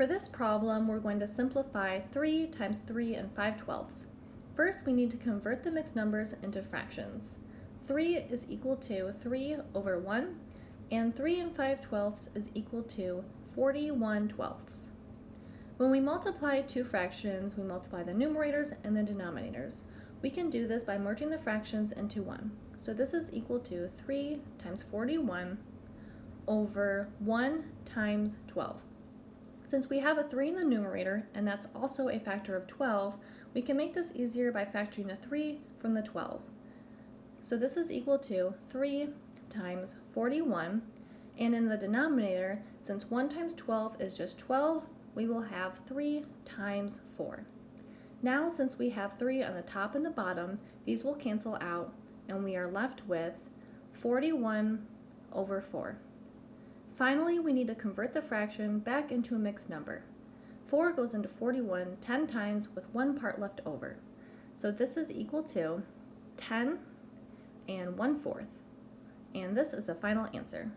For this problem, we're going to simplify 3 times 3 and 5 twelfths. First, we need to convert the mixed numbers into fractions. 3 is equal to 3 over 1, and 3 and 5 twelfths is equal to 41 twelfths. When we multiply two fractions, we multiply the numerators and the denominators. We can do this by merging the fractions into 1. So this is equal to 3 times 41 over 1 times 12. Since we have a 3 in the numerator, and that's also a factor of 12, we can make this easier by factoring a 3 from the 12. So this is equal to 3 times 41, and in the denominator, since 1 times 12 is just 12, we will have 3 times 4. Now, since we have 3 on the top and the bottom, these will cancel out, and we are left with 41 over 4. Finally, we need to convert the fraction back into a mixed number. 4 goes into 41 10 times with one part left over. So this is equal to 10 and 1 fourth. And this is the final answer.